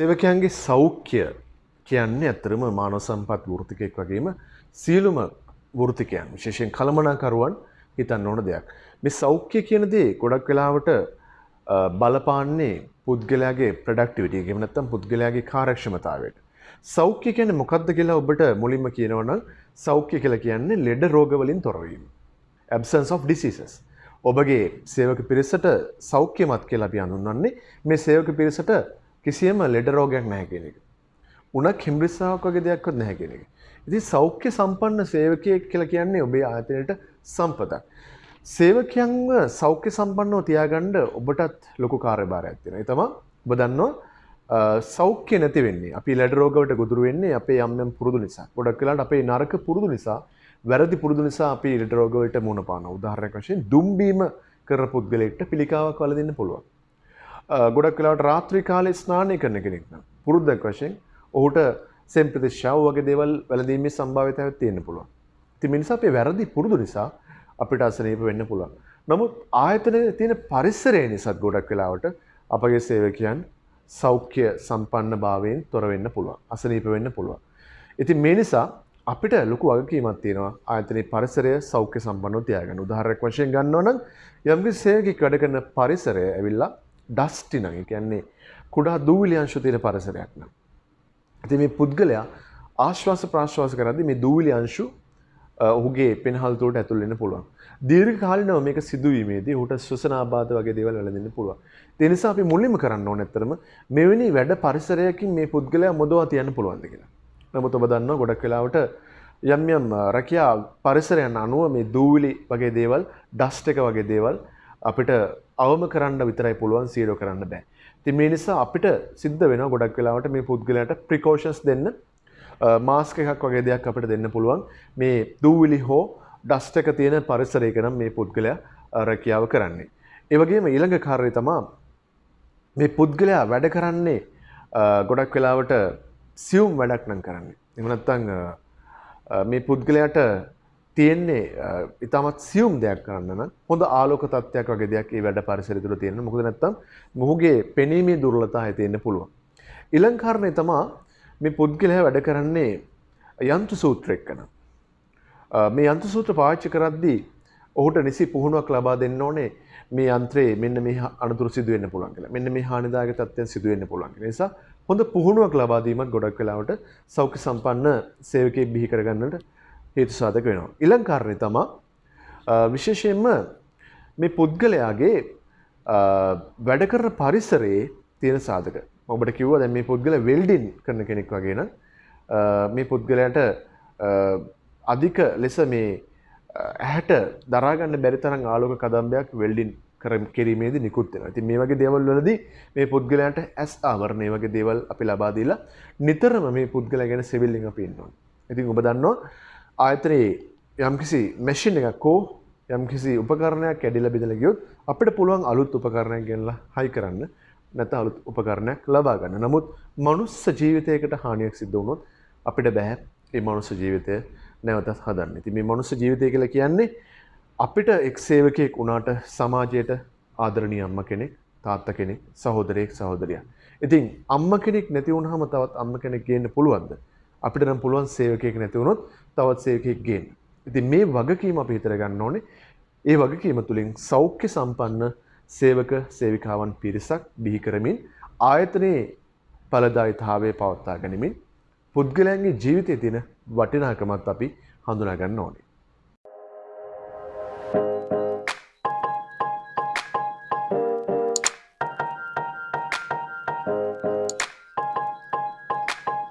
සේවකයන්ගේ සෞඛ්‍ය කියන්නේ ඇත්තරම මානව සම්පත් වෘතිකයෙක් වගේම සියලුම වෘතිකයන් විශේෂයෙන් කළමනාකරුවන් හිතන්න ඕන දෙයක්. මේ සෞඛ්‍ය කියන දේ ගොඩක් වෙලාවට බලපාන්නේ පුද්ගලයාගේ ප්‍රඩක්ටිවිටි එක එහෙම නැත්නම් පුද්ගලයාගේ කාර්යක්ෂමතාවයට. සෞඛ්‍ය කියන්නේ මොකක්ද කියලා ඔබට මුලින්ම කියනවනම් සෞඛ්‍ය කියලා කියන්නේ ලෙඩ රෝග වලින් තොරවීම. absence of diseases. ඔබගේ සේවක පිරිසට සෞඛ්‍යමත් කියලා අපි හඳුන්වන්නේ මේ සේවක පිරිසට කිසියම් ලෙඩ රෝගයක් නැහැ කියන එක. උනක් හිම්රිස්සාවක් වගේ දෙයක්වත් නැහැ කියන එක. ඉතින් සෞඛ්‍ය සම්පන්න සේවකයෙක් කියලා කියන්නේ ඔබේ ආයතනයට සම්පතක්. සේවකයන්ව සෞඛ්‍ය සම්පන්නව තියාගන්න ඔබටත් ලොකු කාර්යභාරයක් තියෙනවා. ඒ තමයි ඔබ දන්නවා සෞඛ්‍ය නැති වෙන්නේ. අපි ලෙඩ රෝගවලට ගොදුරු වෙන්නේ අපේ යම් යම් පුරුදු නිසා. ගොඩක් වෙලාවට අපේ නරක පුරුදු නිසා, වැරදි පුරුදු නිසා අපි ලෙඩ රෝගවලට මුහුණ පානවා. උදාහරණයක් වශයෙන් දුම්බීම කරන පුද්ගලයෙක්ට පිළිකාවක් වලදින්න පුළුවන්. ගොඩක් වෙලාවට රාත්‍රී කාලේ ස්නානය කරන කෙනෙක් නම් පුරුද්දක් වශයෙන් ඔහුට සෙම්ප්‍රතිශ්‍යාව වගේ දේවල් වැළඳීමේ සම්භාවිතාවක් තියෙන්න පුළුවන්. ඉතින් මේ නිසා අපේ වැරදි පුරුදු නිසා අපිට අසනීප වෙන්න පුළුවන්. නමුත් ආයතනයේ තියෙන පරිසරය නිසාත් ගොඩක් වෙලාවට අපගේ සේවකයන් සෞඛ්‍ය සම්පන්න භාවයෙන් තොර වෙන්න පුළුවන්. අසනීප වෙන්න පුළුවන්. ඉතින් මේ නිසා අපිට ලොකු වගකීමක් තියෙනවා ආයතනයේ පරිසරය සෞඛ්‍ය සම්පන්නව තියාගන්න. උදාහරණයක් වශයෙන් ගන්නවා නම් යම්කිසි සේවකෙක් වැඩ කරන පරිසරය ඇවිල්ලා ඩස්ටි නම් ඒ කියන්නේ කුඩා දූවිලි අංශු තියෙන පරිසරයක් නම්. ඉතින් මේ පුද්ගලයා ආශ්වාස ප්‍රාශ්වාස කරද්දී මේ දූවිලි අංශු ඔහුගේ පෙනහල් තුළට ඇතුල් වෙන්න පුළුවන්. දීර්ඝ කාලිනව මේක සිදුවීමේදී ඔහුට ශ්වසන ආබාධ වගේ දේවල් වැළඳෙන්න පුළුවන්. ඒ නිසා අපි මුලින්ම කරන්න ඕනේ ඇත්තටම මෙවැනි වැඩ පරිසරයකින් මේ පුද්ගලයා මොදවා තියන්න පුළුවන්ද කියලා. නමුත් ඔබ දන්නවා ගොඩක් වෙලාවට යම් යම් රැකියා පරිසරයන් අනුව මේ දූවිලි වගේ දේවල්, ඩස්ට් එක වගේ දේවල් අපිට අවම කරන්න විතරයි පුළුවන් සීරෝ කරන්න බෑ. ඉතින් මේ නිසා අපිට සිද්ධ වෙනවා ගොඩක් වෙලාවට මේ පුද්ගලයාට ප්‍රිකෝෂන්ස් දෙන්න මාස්ක එකක් වගේ දෙයක් අපිට දෙන්න පුළුවන් මේ දූවිලි හෝ ඩස්ට් එක තියෙන පරිසරයක නම් මේ පුද්ගලයා රැකියාව කරන්නේ. ඒ වගේම ඊළඟ කාර්යය තමයි මේ පුද්ගලයා වැඩ කරන්නේ ගොඩක් වෙලාවට සියුම් වැඩක් නම් කරන්නේ. එහෙම නැත්නම් මේ පුද්ගලයාට තියෙන්නේ ඉතාමත් සියුම් දෙයක් කරන්න නම් හොඳ ආලෝක තත්ත්වයක් වගේ දෙයක් ඒ වැඩ පරිසරය තුළ තියෙන්න. මොකද නැත්නම් මොහුගේ පෙනීමේ දුර්වලතාවය තියෙන්න පුළුවන්. ඊළඟ කාරණේ තමයි මේ පුද්ගලයා වැඩ කරන්නේ යන්ත්‍ර සූත්‍ර එක්කන. මේ යන්ත්‍ර සූත්‍ර පාවිච්චි කරද්දී ඔහුට නිසි පුහුණුවක් ලබා දෙන්න ඕනේ මේ යන්ත්‍රයේ මෙන්න මේ අනතුරු සිදු වෙන්න පුළුවන් කියලා. මෙන්න මේ හානිදායක තත්ත්වයන් සිදු වෙන්න පුළුවන්. ඒ නිසා හොඳ පුහුණුවක් ලබා දීමත් ගොඩක් වෙලාවට සෞඛ්‍ය සම්පන්න සේවකයෙක් බිහි කරගන්නට හේතු සාධක වෙනවා. ඊළඟ කාරණේ තමයි විශේෂයෙන්ම මේ පුද්ගලයාගේ වැඩ කරන පරිසරයේ තියෙන සාධක. ඔබට කිව්වා දැන් මේ පුද්ගලයා වෙල්ඩින් කරන කෙනෙක් වගේ නම් මේ පුද්ගලයාට අධික ලෙස මේ ඇහැට දරාගන්න බැරි තරම් ආලෝක කදම්බයක් වෙල්ඩින් කර කිරීමේදී නිකුත් වෙනවා. ඉතින් මේ වගේ දේවල් වලදී මේ පුද්ගලයාට ඇස් ආවරණ මේ වගේ දේවල් අපි ලබා දීලා නිතරම මේ පුද්ගලයා ගැන සිවිල්ලින් අපි ඉන්න ඕනේ. ඉතින් ඔබ දන්නවා ආයතනයේ යම්කිසි මැෂින් එකක් හෝ යම්කිසි උපකරණයක් කැඩිලා බෙදලා ගියොත් අපිට පුළුවන් අලුත් උපකරණයක් ගෙනලා හයි කරන්න නැත්නම් අලුත් උපකරණයක් ලබා ගන්න. නමුත් මනුස්ස ජීවිතයකට හානියක් සිද්ධ වුණොත් අපිට බෑ මේ මනුස්ස ජීවිතය නැවතත් හදන්න. ඉතින් මේ මනුස්ස ජීවිතය කියලා කියන්නේ අපිට එක් සේවකයෙක් වුණාට සමාජයට ආදරණීය අම්මා කෙනෙක්, තාත්තා කෙනෙක්, සහෝදරයෙක්, සහෝදරියක්. ඉතින් අම්මා කෙනෙක් නැති වුනහම තවත් අම්මා කෙනෙක් ගේන්න පුළුවන්ද? අපිට නම් පුළුවන් සේවකයෙක් නැති වුණොත් තවත් සේවකයෙක් ගේන්න. ඉතින් මේ වගකීම අපි හිතර ගන්න ඕනේ. ඒ වගකීම තුලින් සෞඛ්‍ය සම්පන්න සේවක සේවිකාවන් පිරිසක් බිහි කරමින් ආයතනයේ ඵලදායීතාවය පවත්වා ගනිමින් පුද්ගලයන්ගේ ජීවිතයේ තියෙන වටිනාකමත් අපි හඳුනා ගන්න ඕනේ.